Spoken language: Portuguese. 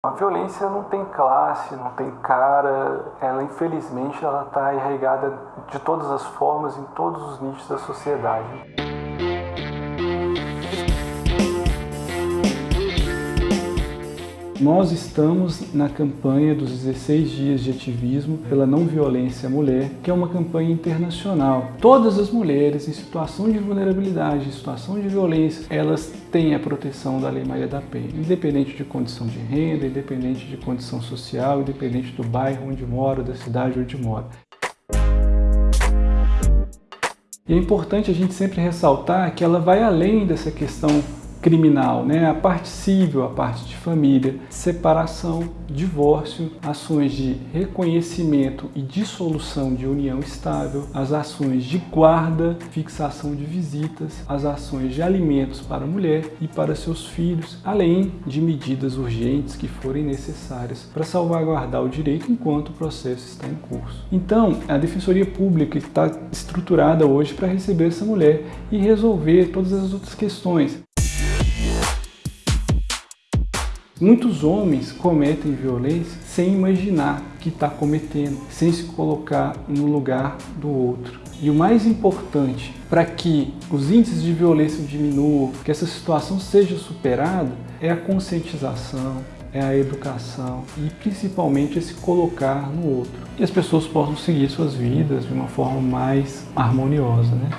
A violência não tem classe, não tem cara, ela infelizmente ela está arraigada de todas as formas, em todos os nichos da sociedade. Nós estamos na campanha dos 16 dias de ativismo pela não violência à mulher, que é uma campanha internacional. Todas as mulheres em situação de vulnerabilidade, em situação de violência, elas têm a proteção da Lei Maria da Penha, independente de condição de renda, independente de condição social, independente do bairro onde mora, da cidade onde mora. E é importante a gente sempre ressaltar que ela vai além dessa questão criminal, né? a parte civil, a parte de família, separação, divórcio, ações de reconhecimento e dissolução de união estável, as ações de guarda, fixação de visitas, as ações de alimentos para a mulher e para seus filhos, além de medidas urgentes que forem necessárias para salvaguardar o direito enquanto o processo está em curso. Então, a Defensoria Pública está estruturada hoje para receber essa mulher e resolver todas as outras questões. Muitos homens cometem violência sem imaginar que está cometendo, sem se colocar no lugar do outro. E o mais importante para que os índices de violência diminuam, que essa situação seja superada, é a conscientização, é a educação e principalmente esse colocar no outro. E as pessoas possam seguir suas vidas de uma forma mais harmoniosa. Né?